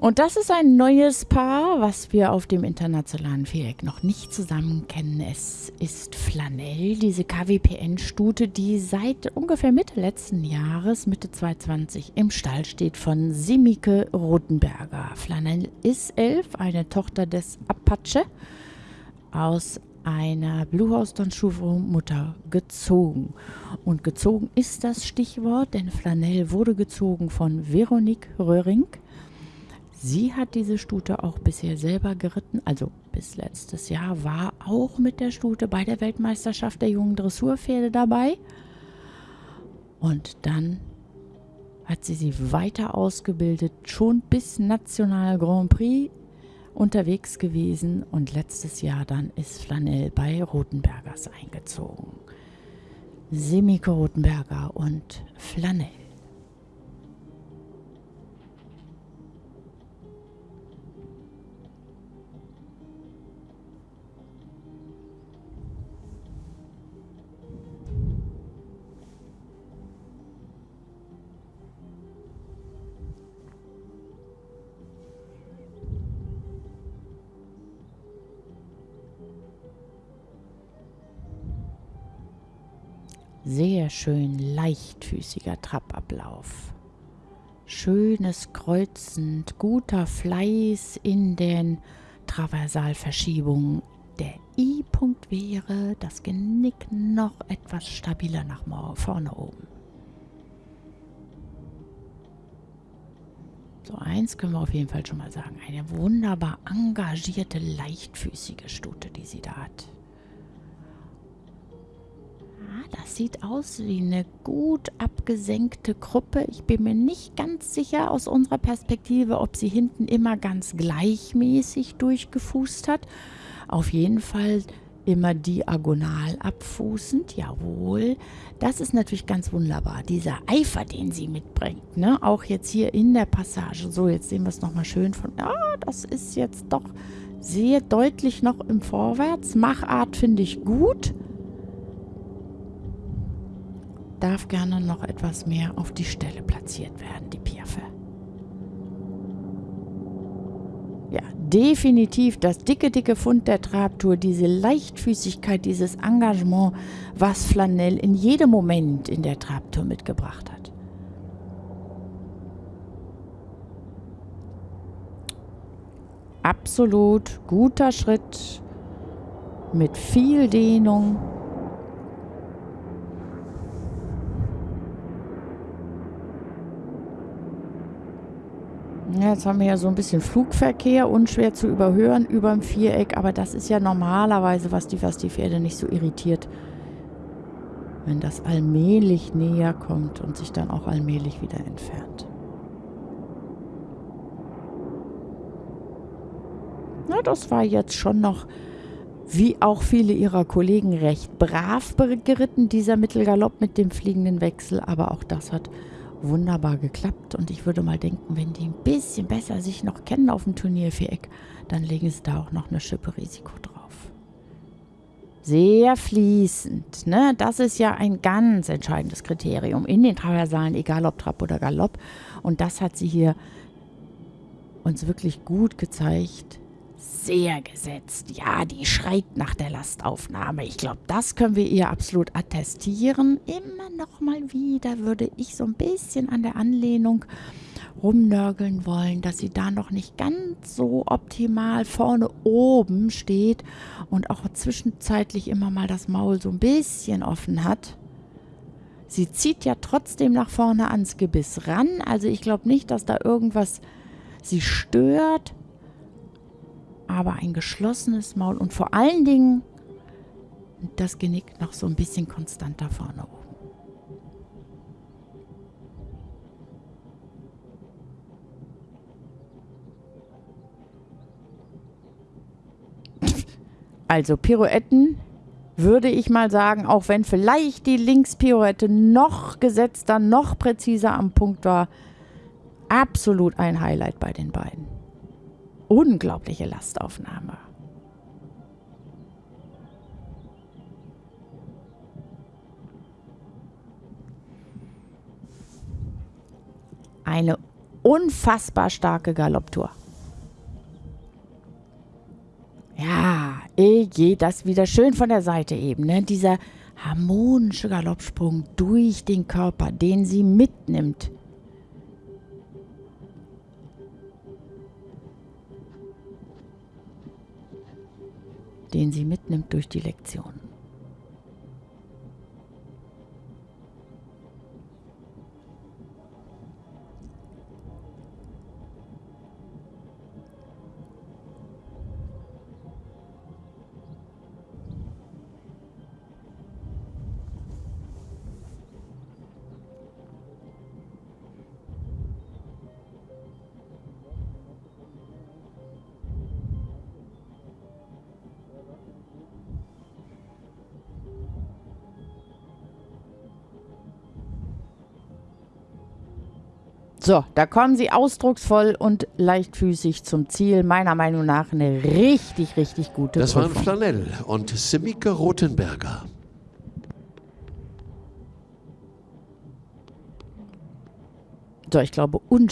Und das ist ein neues Paar, was wir auf dem internationalen Viereck noch nicht zusammen kennen. Es ist Flanell, diese KWPN-Stute, die seit ungefähr Mitte letzten Jahres, Mitte 2020, im Stall steht von Simike Rotenberger. Flanell ist elf, eine Tochter des Apache aus einer Bluehouse-Don-Mutter gezogen. Und gezogen ist das Stichwort, denn Flanell wurde gezogen von Veronique Röhring Sie hat diese Stute auch bisher selber geritten, also bis letztes Jahr war auch mit der Stute bei der Weltmeisterschaft der jungen Dressurpferde dabei. Und dann hat sie sie weiter ausgebildet, schon bis National Grand Prix unterwegs gewesen und letztes Jahr dann ist Flanell bei Rotenbergers eingezogen. Semiko Rotenberger und Flanell. Sehr schön leichtfüßiger Trappablauf. Schönes Kreuzend, guter Fleiß in den Traversalverschiebungen. Der I-Punkt wäre das Genick noch etwas stabiler nach vorne oben. So eins können wir auf jeden Fall schon mal sagen. Eine wunderbar engagierte, leichtfüßige Stute, die sie da hat. Das sieht aus wie eine gut abgesenkte Gruppe. Ich bin mir nicht ganz sicher aus unserer Perspektive, ob sie hinten immer ganz gleichmäßig durchgefußt hat. Auf jeden Fall immer diagonal abfußend, jawohl. Das ist natürlich ganz wunderbar, dieser Eifer, den sie mitbringt. Ne? Auch jetzt hier in der Passage. So, jetzt sehen wir es nochmal schön von, ja, das ist jetzt doch sehr deutlich noch im Vorwärts. Machart finde ich gut darf gerne noch etwas mehr auf die Stelle platziert werden, die Piaffe. Ja, definitiv das dicke, dicke Fund der Trabtour, diese Leichtfüßigkeit, dieses Engagement, was Flanell in jedem Moment in der Trabtour mitgebracht hat. Absolut guter Schritt mit viel Dehnung. Ja, jetzt haben wir ja so ein bisschen Flugverkehr, unschwer zu überhören über dem Viereck, aber das ist ja normalerweise, was die, was die Pferde nicht so irritiert, wenn das allmählich näher kommt und sich dann auch allmählich wieder entfernt. Na, das war jetzt schon noch, wie auch viele ihrer Kollegen, recht brav geritten, dieser Mittelgalopp mit dem fliegenden Wechsel, aber auch das hat wunderbar geklappt. Und ich würde mal denken, wenn die ein bisschen besser sich noch kennen auf dem Turnierviereck, dann legen sie da auch noch eine Schippe Risiko drauf. Sehr fließend. Ne? Das ist ja ein ganz entscheidendes Kriterium in den Traversalen, egal ob Trab oder Galopp. Und das hat sie hier uns wirklich gut gezeigt sehr gesetzt. Ja, die schreit nach der Lastaufnahme. Ich glaube, das können wir ihr absolut attestieren. Immer noch mal wieder würde ich so ein bisschen an der Anlehnung rumnörgeln wollen, dass sie da noch nicht ganz so optimal vorne oben steht und auch zwischenzeitlich immer mal das Maul so ein bisschen offen hat. Sie zieht ja trotzdem nach vorne ans Gebiss ran, also ich glaube nicht, dass da irgendwas sie stört aber ein geschlossenes Maul und vor allen Dingen das Genick noch so ein bisschen konstanter vorne oben. Also Pirouetten würde ich mal sagen, auch wenn vielleicht die Linkspirouette noch gesetzter, noch präziser am Punkt war, absolut ein Highlight bei den beiden unglaubliche Lastaufnahme. Eine unfassbar starke Galopptour. Ja, eh geht das wieder schön von der Seite eben. Ne? Dieser harmonische Galoppsprung durch den Körper, den sie mitnimmt. Den sie mitnimmt durch die Lektion. So, da kommen sie ausdrucksvoll und leichtfüßig zum Ziel. Meiner Meinung nach eine richtig, richtig gute Das Prüfung. waren Flanell und Semike Rothenberger. So, ich glaube, un